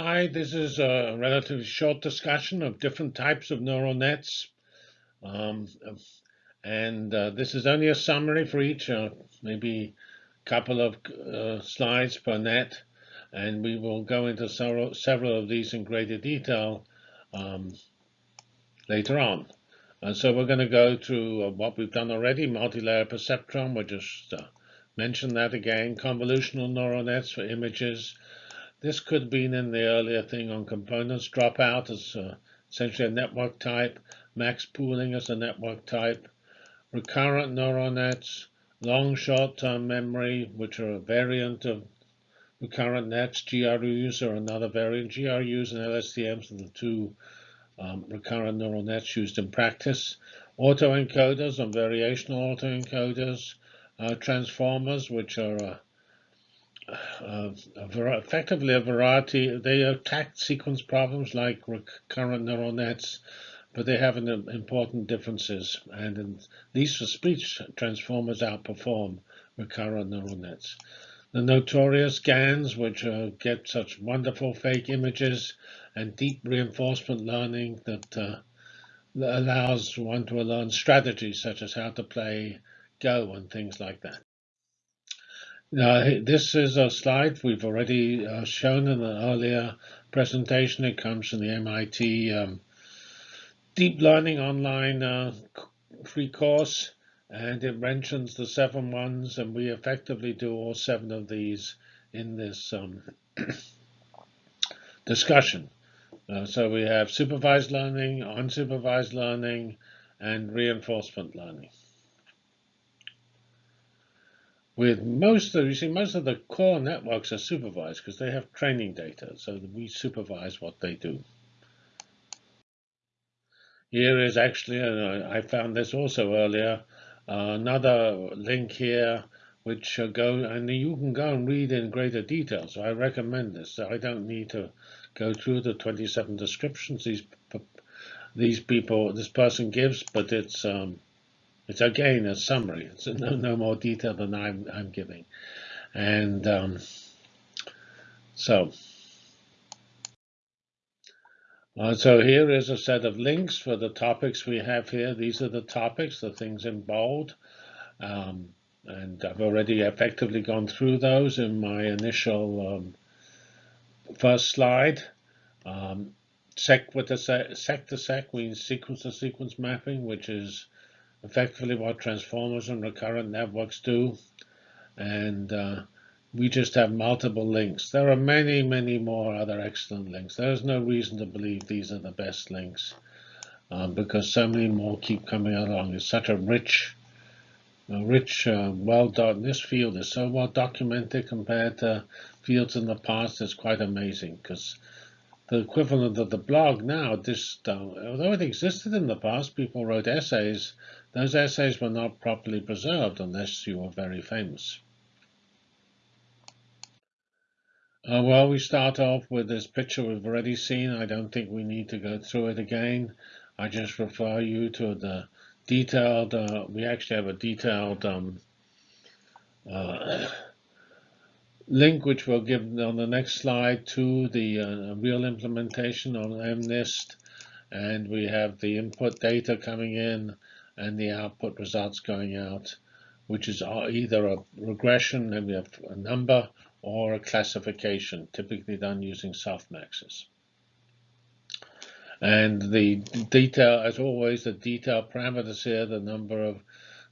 Hi, this is a relatively short discussion of different types of neural nets. Um, and uh, this is only a summary for each, uh, maybe a couple of uh, slides per net. And we will go into several, several of these in greater detail um, later on. And so we're going to go through uh, what we've done already, multi-layer perceptron. We'll just uh, mention that again, convolutional neural nets for images, this could have been in the earlier thing on components. Dropout is uh, essentially a network type. Max pooling is a network type. Recurrent neural nets, long short-term memory, which are a variant of recurrent nets. GRUs are another variant. GRUs and LSTMs are the two um, recurrent neural nets used in practice. Autoencoders and variational autoencoders. Uh, transformers, which are uh, a effectively a variety. They attack sequence problems like recurrent neural nets, but they have an, important differences. And in, these for speech transformers outperform recurrent neural nets. The notorious GANs, which uh, get such wonderful fake images, and deep reinforcement learning that uh, allows one to learn strategies such as how to play Go and things like that. This is a slide we've already uh, shown in an earlier presentation. It comes from the MIT um, Deep Learning Online uh, free course, and it mentions the seven ones, and we effectively do all seven of these in this um, discussion. Uh, so we have supervised learning, unsupervised learning, and reinforcement learning with most of you see most of the core networks are supervised because they have training data so we supervise what they do. Here is actually uh, I found this also earlier uh, another link here which uh, go and you can go and read in greater detail so I recommend this. So I don't need to go through the 27 descriptions these these people this person gives but it's um, it's again a summary. It's no, no more detail than I'm, I'm giving. And um, so, uh, so here is a set of links for the topics we have here. These are the topics, the things in bold. Um, and I've already effectively gone through those in my initial um, first slide. Um, sec with the sec, sec to sec means sequence to sequence mapping, which is effectively what transformers and recurrent networks do. And uh, we just have multiple links. There are many, many more other excellent links. There's no reason to believe these are the best links um, because so many more keep coming along. It's such a rich, a rich, uh, well done. This field is so well documented compared to fields in the past. It's quite amazing because the equivalent of the blog now, although it existed in the past, people wrote essays those essays were not properly preserved unless you were very famous. Uh, well, we start off with this picture we've already seen. I don't think we need to go through it again. I just refer you to the detailed, uh, we actually have a detailed um, uh, link which we'll give on the next slide to the uh, real implementation on MNIST. And we have the input data coming in and the output results going out, which is either a regression, and we have a number, or a classification, typically done using softmaxes. And the detail, as always, the detail parameters here, the number of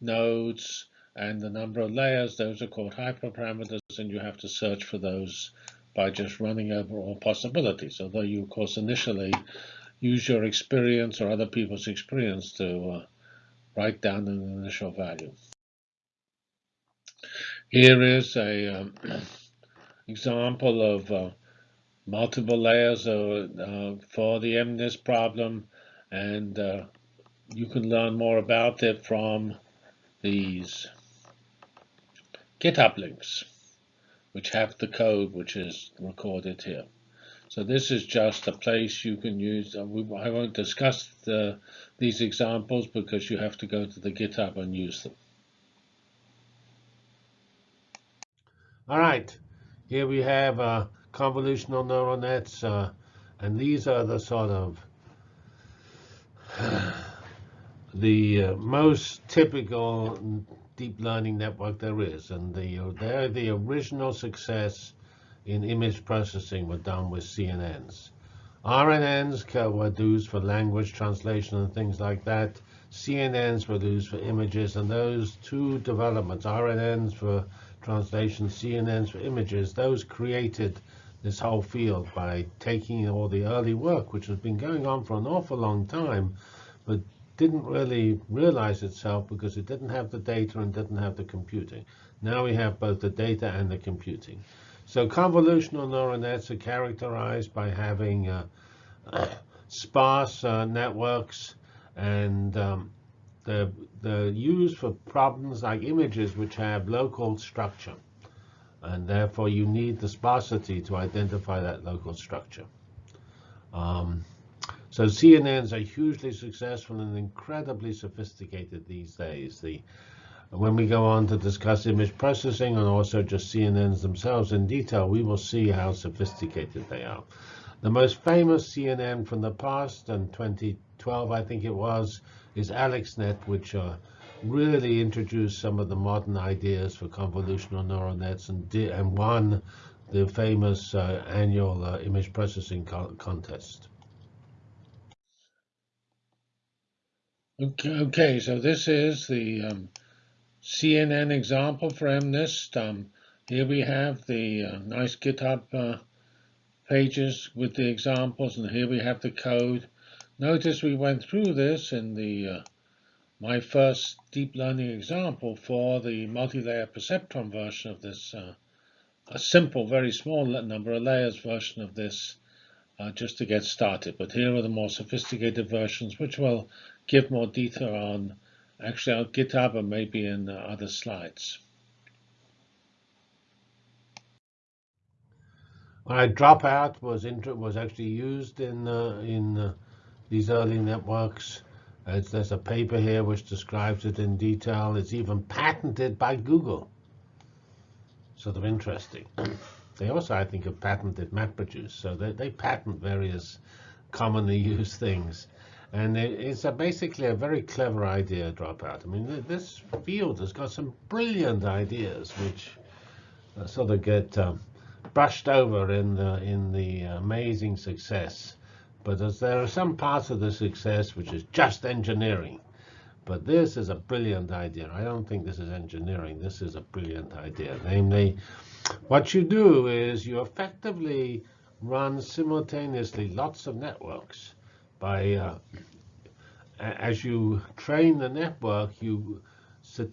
nodes and the number of layers, those are called hyperparameters, and you have to search for those by just running over all possibilities. Although you, of course, initially use your experience or other people's experience to uh, write down an initial value. Here is a um, example of uh, multiple layers of, uh, for the MNIST problem, and uh, you can learn more about it from these GitHub links, which have the code which is recorded here. So this is just a place you can use. Uh, I won't discuss the, these examples because you have to go to the GitHub and use them. All right, here we have a convolutional neural nets, uh, and these are the sort of the uh, most typical deep learning network there is, and the, they're the original success in image processing were done with CNNs. RNNs were used for language translation and things like that. CNNs were used for images, and those two developments, RNNs for translation, CNNs for images, those created this whole field by taking all the early work, which has been going on for an awful long time, but didn't really realize itself because it didn't have the data and didn't have the computing. Now we have both the data and the computing. So convolutional neural nets are characterized by having uh, sparse uh, networks and um, they're, they're used for problems like images which have local structure. And therefore, you need the sparsity to identify that local structure. Um, so CNNs are hugely successful and incredibly sophisticated these days. The, when we go on to discuss image processing and also just CNNs themselves in detail, we will see how sophisticated they are. The most famous CNN from the past, and 2012 I think it was, is AlexNet, which uh, really introduced some of the modern ideas for convolutional neural nets and, and won the famous uh, annual uh, image processing co contest. Okay, so this is the um, CNN example for MNIST. Um, here we have the uh, nice GitHub uh, pages with the examples, and here we have the code. Notice we went through this in the uh, my first deep learning example for the multi-layer perceptron version of this, uh, a simple, very small number of layers version of this, uh, just to get started. But here are the more sophisticated versions, which will give more detail on actually on GitHub and maybe in uh, other slides. Right, dropout was was actually used in uh, in uh, these early networks. There's a paper here which describes it in detail. It's even patented by Google. Sort of interesting. they also, I think, have patented MapReduce. So they, they patent various commonly used things. And it's a, basically a very clever idea, Dropout. I mean, this field has got some brilliant ideas which uh, sort of get um, brushed over in the, in the amazing success but as there are some parts of the success which is just engineering. But this is a brilliant idea. I don't think this is engineering. This is a brilliant idea. Namely, what you do is you effectively run simultaneously lots of networks. By uh, as you train the network, you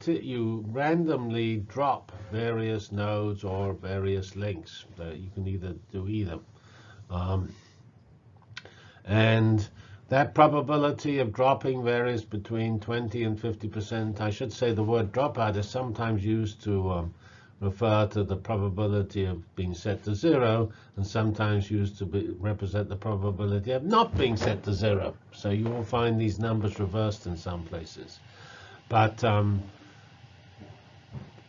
you randomly drop various nodes or various links. You can either do either. Um, and that probability of dropping varies between 20 and 50%. I should say the word dropout is sometimes used to um, refer to the probability of being set to zero, and sometimes used to be, represent the probability of not being set to zero. So you will find these numbers reversed in some places. But um,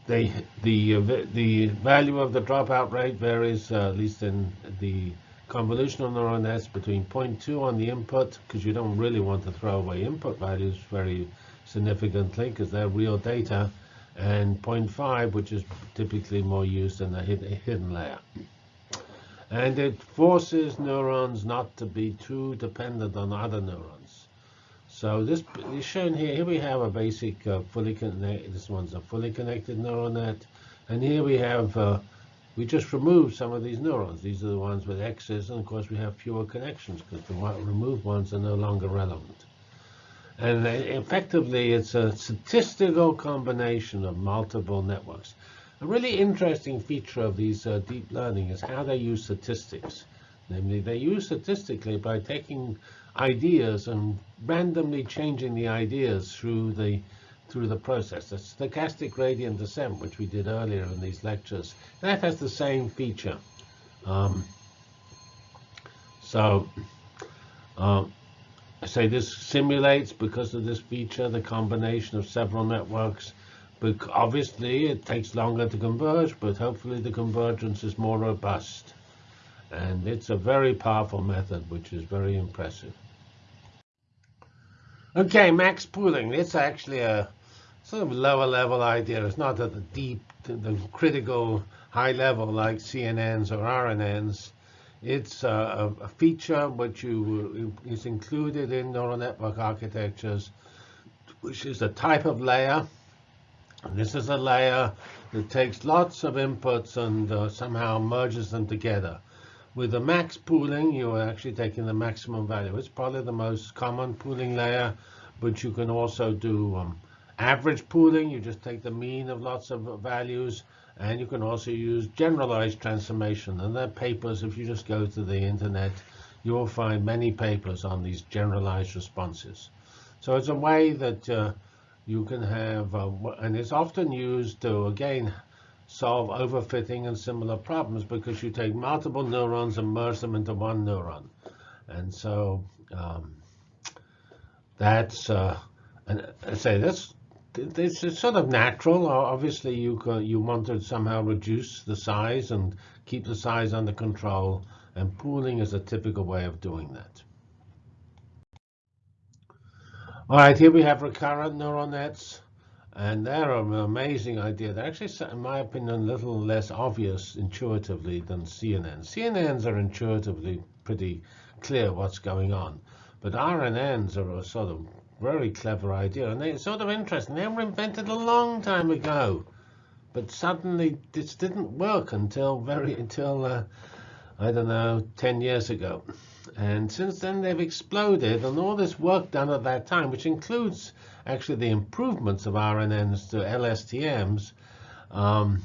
they, the, the value of the dropout rate varies, uh, at least in the convolutional neural nets between 0.2 on the input, because you don't really want to throw away input values very significantly, because they're real data, and 0.5, which is typically more used in the hidden layer. And it forces neurons not to be too dependent on other neurons. So this is shown here. Here we have a basic uh, fully connected. This one's a fully connected neural net, and here we have uh, we just removed some of these neurons. These are the ones with X's, and of course we have fewer connections because the removed ones are no longer relevant. And effectively, it's a statistical combination of multiple networks. A really interesting feature of these uh, deep learning is how they use statistics. Namely, they use statistically by taking ideas and randomly changing the ideas through the through the process. The stochastic gradient descent, which we did earlier in these lectures, that has the same feature. Um, so um, I say this simulates, because of this feature, the combination of several networks. But obviously, it takes longer to converge, but hopefully the convergence is more robust. And it's a very powerful method, which is very impressive. Okay, max pooling. It's actually a sort of lower level idea. It's not at the deep, the critical high level like CNNs or RNNs. It's a, a feature which you, is included in neural network architectures, which is a type of layer. And this is a layer that takes lots of inputs and uh, somehow merges them together. With the max pooling, you are actually taking the maximum value. It's probably the most common pooling layer, but you can also do um, average pooling. You just take the mean of lots of values and you can also use generalized transformation. And there are papers, if you just go to the internet, you will find many papers on these generalized responses. So it's a way that uh, you can have, uh, and it's often used to, again, solve overfitting and similar problems because you take multiple neurons and merge them into one neuron. And so um, that's, uh, and I say that's it's sort of natural. Obviously, you you want to somehow reduce the size and keep the size under control, and pooling is a typical way of doing that. All right, here we have recurrent neural nets, and they're an amazing idea. They're actually, in my opinion, a little less obvious intuitively than CNNs. CNNs are intuitively pretty clear what's going on, but RNNs are a sort of very clever idea, and it's sort of interesting. They were invented a long time ago, but suddenly this didn't work until very until uh, I don't know, 10 years ago. And since then they've exploded, and all this work done at that time, which includes actually the improvements of RNNs to LSTMs, um,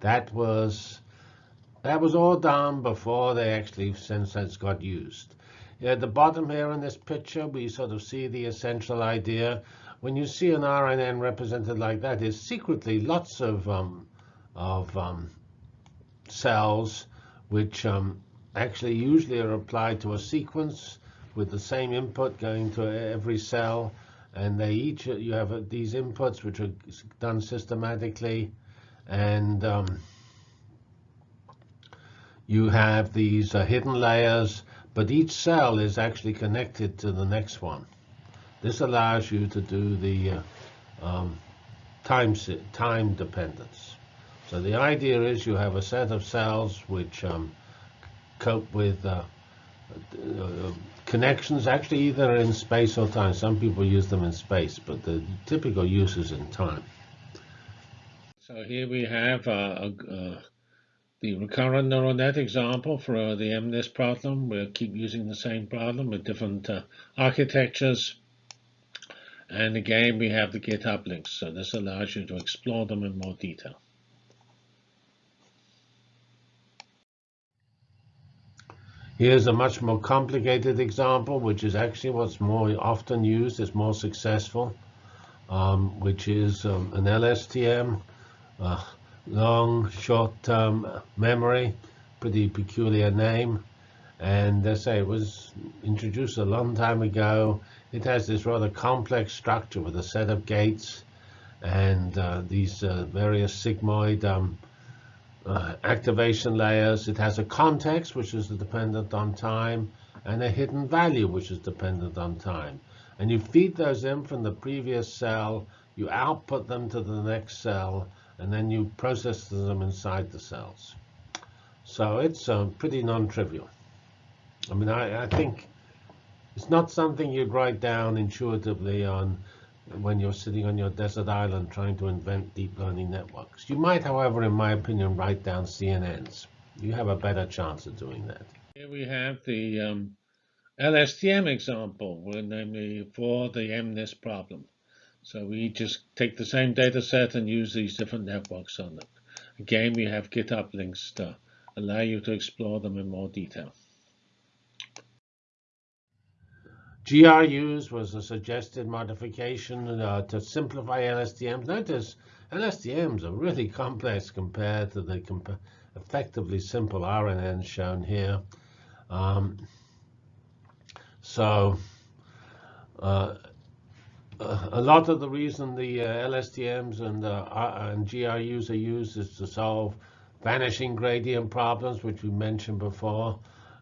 that was that was all done before they actually since that's got used. At the bottom here in this picture, we sort of see the essential idea. When you see an RNN represented like that, there's secretly lots of, um, of um, cells which um, actually usually are applied to a sequence with the same input going to every cell. And they each, you have these inputs which are done systematically. And um, you have these uh, hidden layers but each cell is actually connected to the next one. This allows you to do the uh, um, time, time dependence. So the idea is you have a set of cells which um, cope with uh, uh, connections, actually either in space or time. Some people use them in space, but the typical use is in time. So here we have a, a, the recurrent neural net example for uh, the MNIST problem. We'll keep using the same problem with different uh, architectures. And again, we have the GitHub links, so this allows you to explore them in more detail. Here's a much more complicated example, which is actually what's more often used, is more successful, um, which is um, an LSTM. Uh, long short-term memory, pretty peculiar name. And I say, it was introduced a long time ago. It has this rather complex structure with a set of gates and uh, these uh, various sigmoid um, uh, activation layers. It has a context, which is dependent on time, and a hidden value, which is dependent on time. And you feed those in from the previous cell, you output them to the next cell, and then you process them inside the cells. So it's uh, pretty non-trivial. I mean, I, I, think it's not something you'd write down intuitively on when you're sitting on your desert island trying to invent deep learning networks. You might, however, in my opinion, write down CNNs. You have a better chance of doing that. Here we have the um, LSTM example, namely for the MNIST problem. So we just take the same data set and use these different networks on it. Again, we have GitHub links to allow you to explore them in more detail. GRUs was a suggested modification uh, to simplify LSTMs. Notice LSTMs are really complex compared to the comp effectively simple RNNs shown here. Um, so uh, a lot of the reason the uh, LSTMs and, uh, and GRUs are used is to solve vanishing gradient problems, which we mentioned before,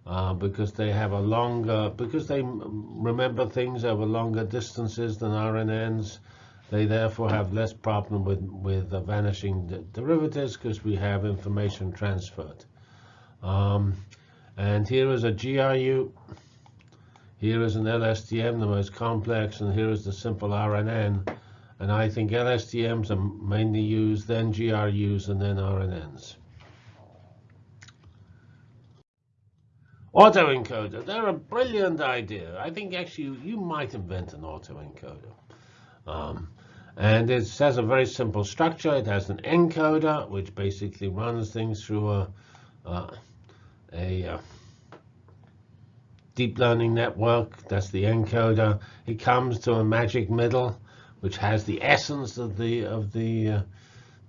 uh, because they have a longer, because they remember things over longer distances than RNNs. They therefore have less problem with, with the vanishing derivatives because we have information transferred. Um, and here is a GRU. Here is an LSTM, the most complex, and here is the simple RNN. And I think LSTMs are mainly used, then GRUs, and then RNNs. Autoencoder, they're a brilliant idea. I think actually you might invent an autoencoder. Um, and it has a very simple structure. It has an encoder, which basically runs things through a, uh, a uh, deep learning network. That's the encoder. It comes to a magic middle, which has the essence of the of the uh,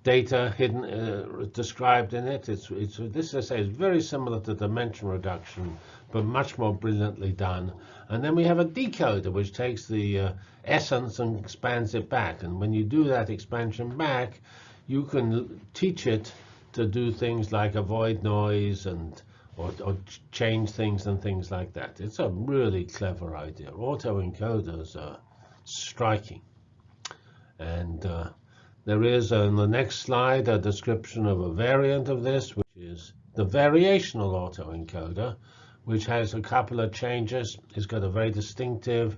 data hidden uh, described in it. It's, it's this I say is very similar to dimension reduction, but much more brilliantly done. And then we have a decoder which takes the uh, essence and expands it back. And when you do that expansion back, you can teach it to do things like avoid noise and or, or change things and things like that. It's a really clever idea. Autoencoders are striking. And uh, there is on the next slide a description of a variant of this, which is the variational autoencoder, which has a couple of changes. It's got a very distinctive,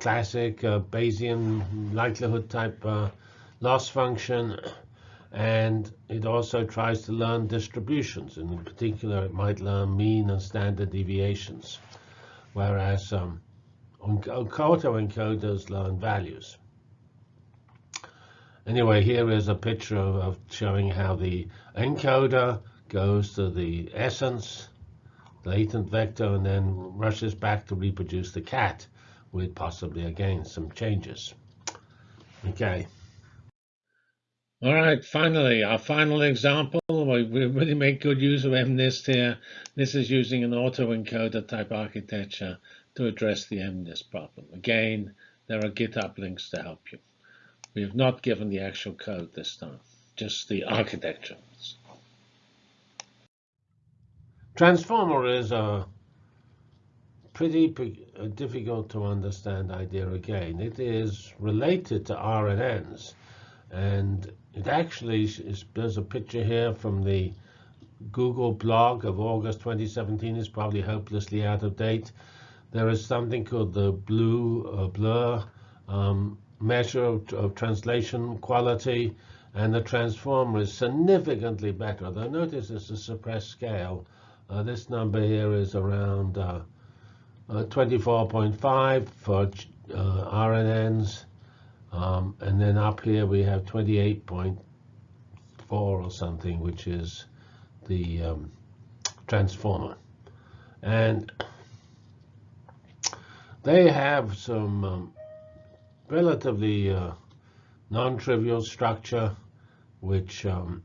classic uh, Bayesian likelihood type uh, loss function. And it also tries to learn distributions. And in particular, it might learn mean and standard deviations, whereas um, autoencoders learn values. Anyway, here is a picture of, of showing how the encoder goes to the essence, latent vector, and then rushes back to reproduce the cat with possibly, again, some changes. Okay. All right, finally, our final example. We really make good use of MNIST here. This is using an autoencoder type architecture to address the MNIST problem. Again, there are GitHub links to help you. We have not given the actual code this time, just the architecture. Transformer is a pretty difficult to understand idea again. It is related to RNNs, and it actually is, there's a picture here from the Google blog of August 2017. It's probably hopelessly out of date. There is something called the BLEU uh, blur um, measure of, of, translation quality, and the transformer is significantly better. Though notice it's a suppressed scale. Uh, this number here is around 24.5 uh, uh for uh, RNNs, um, and then up here we have 28.4 or something, which is the um, transformer. And they have some um, relatively uh, non-trivial structure, which um,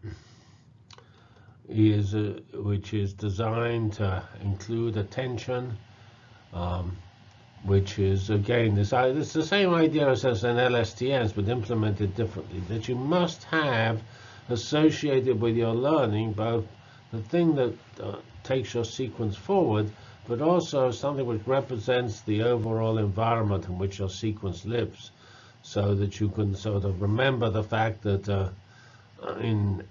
is uh, which is designed to include attention, um, which is again this it's the same idea as, an LSTS but implemented differently. That you must have associated with your learning both the thing that uh, takes your sequence forward but also something which represents the overall environment in which your sequence lives, so that you can sort of remember the fact that uh, in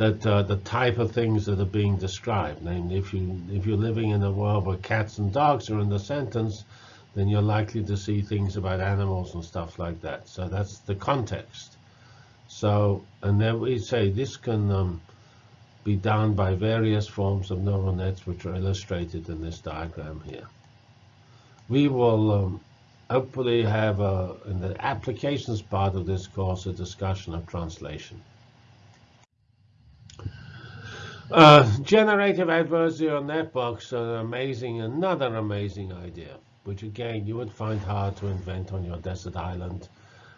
that uh, the type of things that are being described. Namely, if you if you're living in a world where cats and dogs are in the sentence, then you're likely to see things about animals and stuff like that. So that's the context. So, and then we say this can um, be done by various forms of neural nets, which are illustrated in this diagram here. We will um, hopefully have, a, in the applications part of this course, a discussion of translation. Uh, generative adversarial networks are amazing, another amazing idea, which again you would find hard to invent on your desert island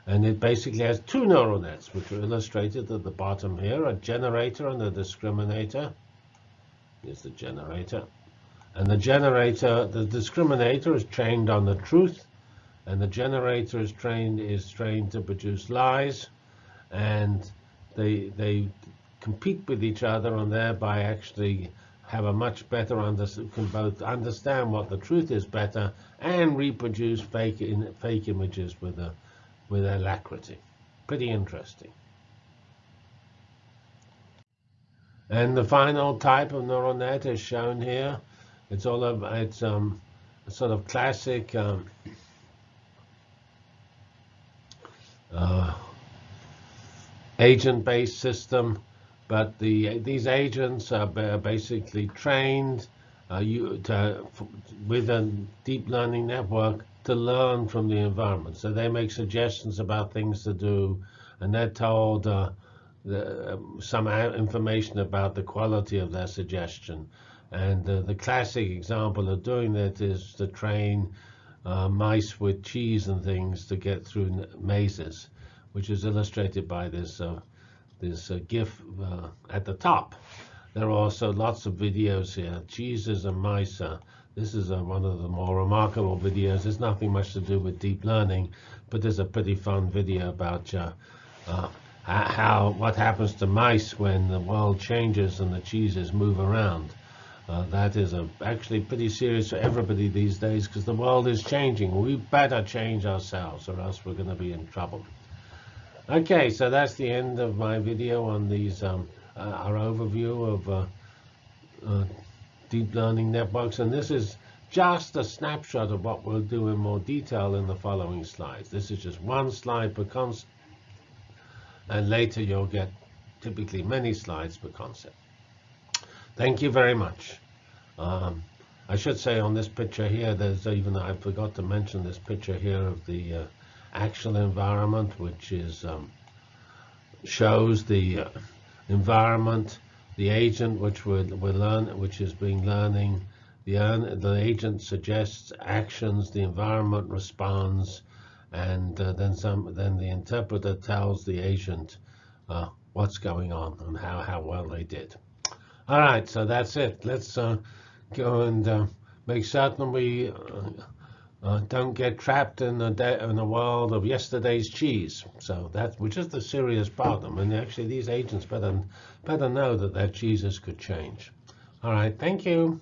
and it basically has two neural nets, which are illustrated at the bottom here, a generator and a discriminator. Here's the generator. And the generator, the discriminator is trained on the truth, and the generator is trained is trained to produce lies, and they they compete with each other and thereby actually have a much better under, can both understand what the truth is better and reproduce fake in, fake images with a with alacrity. Pretty interesting. And the final type of neural net is shown here. It's all of it's um, a sort of classic um, uh, agent-based system but the these agents are basically trained uh, you, to, with a deep learning network to learn from the environment. So they make suggestions about things to do, and they're told uh, the, um, some information about the quality of their suggestion. And uh, the classic example of doing that is to train uh, mice with cheese and things to get through mazes, which is illustrated by this uh, this uh, GIF uh, at the top. There are also lots of videos here. Jesus and mice. Uh, this is uh, one of the more remarkable videos. There's nothing much to do with deep learning, but there's a pretty fun video about uh, uh, how what happens to mice when the world changes and the cheeses move around. Uh, that is a, actually pretty serious for everybody these days because the world is changing. We better change ourselves or else we're going to be in trouble. Okay, so that's the end of my video on these, um, uh, our overview of uh, uh, deep learning networks. And this is just a snapshot of what we'll do in more detail in the following slides. This is just one slide per concept. And later you'll get typically many slides per concept. Thank you very much. Um, I should say on this picture here, there's even, I forgot to mention this picture here of the uh, actual environment, which is um, shows the uh, environment, the agent which we're, we're learn, which is being learning. The, the agent suggests actions, the environment responds, and uh, then some. Then the interpreter tells the agent uh, what's going on and how how well they did. All right, so that's it. Let's uh, go and uh, make certain we uh, don't get trapped in a, in a world of yesterday's cheese. So that, which is the serious problem. And actually, these agents better better know that their cheeses could change. All right, thank you.